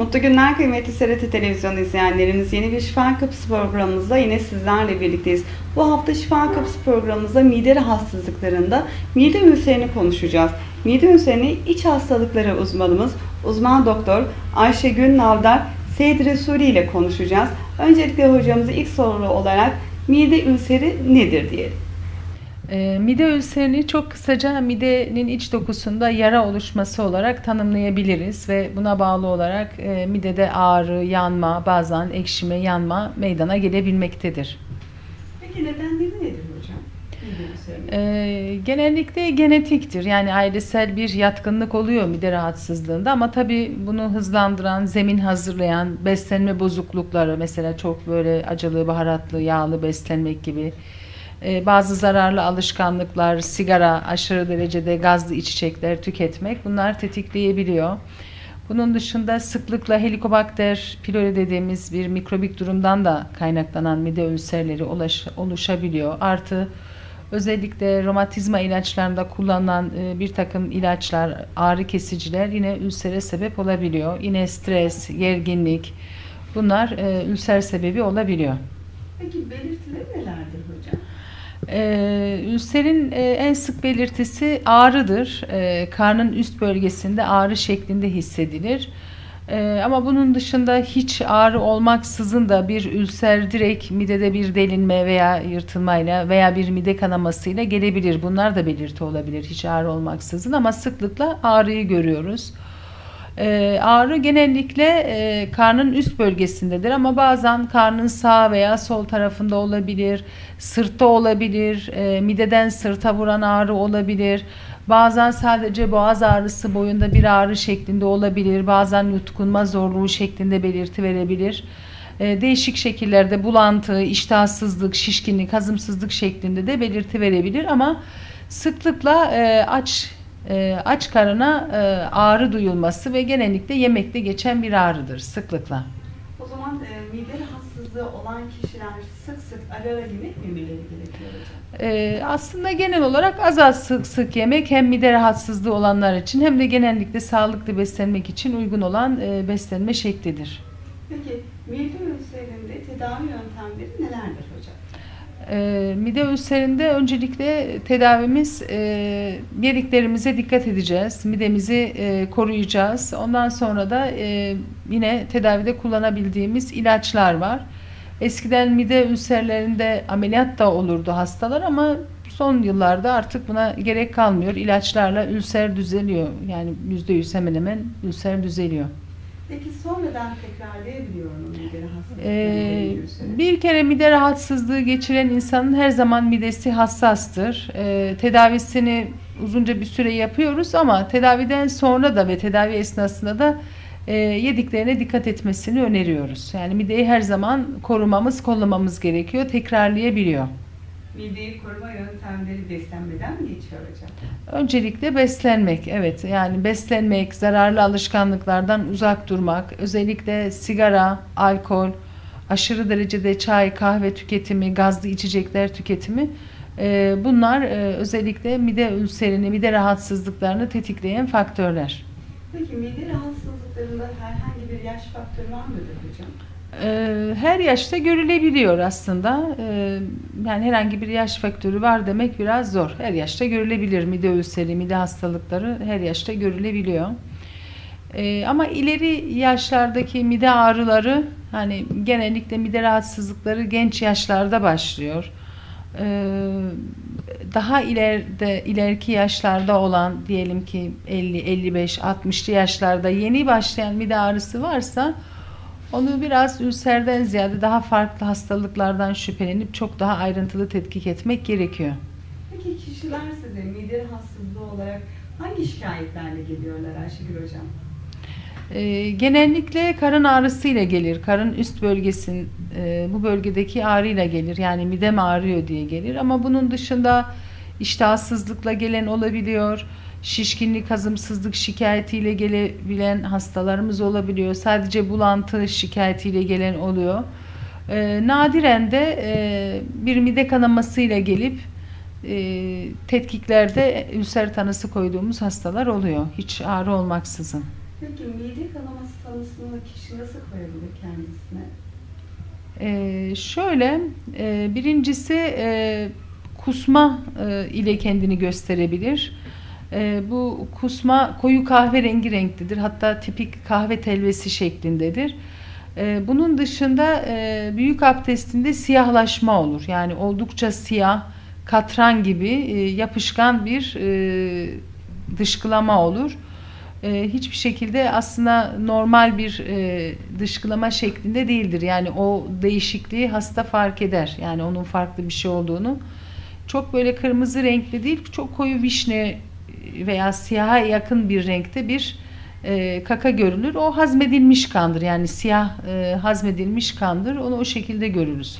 Mutlu günler kıymetli SRT Televizyon izleyenlerimiz. Yeni bir Şifa Kapısı programımızda yine sizlerle birlikteyiz. Bu hafta Şifa Kapısı programımızda mide rahatsızlıklarında mide ülserini konuşacağız. Mide ülserini iç hastalıkları uzmanımız uzman doktor Ayşegül Navdar Seyit Resuli ile konuşacağız. Öncelikle hocamıza ilk soru olarak mide ülseri nedir diyelim. E, mide ülserini çok kısaca midenin iç dokusunda yara oluşması olarak tanımlayabiliriz ve buna bağlı olarak e, midede ağrı, yanma, bazen ekşime, yanma meydana gelebilmektedir. Peki nedenleri nedir hocam? Mide ülserinin? E, genellikle genetiktir. Yani ailesel bir yatkınlık oluyor mide rahatsızlığında ama tabii bunu hızlandıran, zemin hazırlayan beslenme bozuklukları mesela çok böyle acılı, baharatlı, yağlı beslenmek gibi e, bazı zararlı alışkanlıklar, sigara, aşırı derecede gazlı içecekler tüketmek bunlar tetikleyebiliyor. Bunun dışında sıklıkla helikobakter pylori dediğimiz bir mikrobik durumdan da kaynaklanan mide ülserleri ulaş, oluşabiliyor. Artı özellikle romatizma ilaçlarında kullanılan e, bir takım ilaçlar, ağrı kesiciler yine ülsere sebep olabiliyor. Yine stres, gerginlik bunlar e, ülser sebebi olabiliyor. Peki belirtileri nelerdir hocam? Ee, ülserin e, en sık belirtisi ağrıdır. Ee, karnın üst bölgesinde ağrı şeklinde hissedilir. Ee, ama bunun dışında hiç ağrı olmaksızın da bir ülser direkt midede bir delinme veya yırtılmayla veya bir mide kanamasıyla gelebilir. Bunlar da belirti olabilir hiç ağrı olmaksızın ama sıklıkla ağrıyı görüyoruz. Ee, ağrı genellikle e, karnın üst bölgesindedir ama bazen karnın sağ veya sol tarafında olabilir, sırtta olabilir, e, mideden sırta vuran ağrı olabilir. Bazen sadece boğaz ağrısı boyunda bir ağrı şeklinde olabilir, bazen yutkunma zorluğu şeklinde belirti verebilir. E, değişik şekillerde bulantı, iştahsızlık, şişkinlik, hazımsızlık şeklinde de belirti verebilir ama sıklıkla aç e, aç karına e, ağrı duyulması ve genellikle yemekte geçen bir ağrıdır sıklıkla. O zaman e, mide rahatsızlığı olan kişiler sık sık ara ara yemek mi yemeleri gerekiyor hocam? E, aslında genel olarak az az sık sık yemek hem mide rahatsızlığı olanlar için hem de genellikle sağlıklı beslenmek için uygun olan e, beslenme şeklidir. Peki mide ülserinde tedavi yöntemleri nelerdir hocam? E, mide ülserinde öncelikle tedavimiz e, yediklerimize dikkat edeceğiz. Midemizi e, koruyacağız. Ondan sonra da e, yine tedavide kullanabildiğimiz ilaçlar var. Eskiden mide ülserlerinde ameliyat da olurdu hastalar ama son yıllarda artık buna gerek kalmıyor. İlaçlarla ülser düzeliyor. Yani %100 hemen hemen ülser düzeliyor. Peki sonradan tekrarlayabiliyor mu mide rahatsızlığı? Ee, bir kere mide rahatsızlığı geçiren insanın her zaman midesi hassastır. Ee, tedavisini uzunca bir süre yapıyoruz ama tedaviden sonra da ve tedavi esnasında da e, yediklerine dikkat etmesini öneriyoruz. Yani mideyi her zaman korumamız, kollamamız gerekiyor. Tekrarlayabiliyor. Mideyi koruma yöntemleri beslenmeden mi geçiyor hocam? Öncelikle beslenmek, evet yani beslenmek, zararlı alışkanlıklardan uzak durmak, özellikle sigara, alkol, aşırı derecede çay, kahve tüketimi, gazlı içecekler tüketimi e, bunlar e, özellikle mide ülserini, mide rahatsızlıklarını tetikleyen faktörler. Peki mide rahatsızlıklarında herhangi bir yaş faktörü var mıdır hocam? E, Her yaşta görülebiliyor aslında. E, Yani herhangi bir yaş faktörü var demek biraz zor. Her yaşta görülebilir mide ülseri, mide hastalıkları her yaşta görülebiliyor. E, Ama ileri yaşlardaki mide ağrıları hani genellikle mide rahatsızlıkları genç yaşlarda başlıyor. Daha ileride ileriki yaşlarda olan diyelim ki 50, 55, 60'lı yaşlarda yeni başlayan mide ağrısı varsa onu biraz ülserden ziyade daha farklı hastalıklardan şüphelenip çok daha ayrıntılı tetkik etmek gerekiyor. Peki kişiler size mide rahatsızlığı olarak hangi şikayetlerle geliyorlar Ayşegül hocam? Ee, genellikle karın ağrısıyla gelir. Karın üst bölgesin e, bu bölgedeki ağrıyla gelir. Yani midem ağrıyor diye gelir. Ama bunun dışında iştahsızlıkla gelen olabiliyor. Şişkinlik, hazımsızlık şikayetiyle gelebilen hastalarımız olabiliyor. Sadece bulantı şikayetiyle gelen oluyor. Ee, nadiren de e, bir mide kanamasıyla gelip e, tetkiklerde ülser tanısı koyduğumuz hastalar oluyor. Hiç ağrı olmaksızın. Peki mide kanaması tanısını kişi nasıl koyabilir kendisine? Ee, şöyle, e, birincisi e, kusma e, ile kendini gösterebilir. E, bu kusma koyu kahverengi renklidir. Hatta tipik kahve telvesi şeklindedir. E, bunun dışında e, büyük abdestinde siyahlaşma olur. Yani oldukça siyah, katran gibi e, yapışkan bir e, dışkılama olur. E, hiçbir şekilde aslında normal bir e, dışkılama şeklinde değildir. Yani o değişikliği hasta fark eder. Yani onun farklı bir şey olduğunu. Çok böyle kırmızı renkli değil, çok koyu vişne veya siyaha yakın bir renkte bir e, kaka görülür. O hazmedilmiş kandır. Yani siyah e, hazmedilmiş kandır. Onu o şekilde görürüz.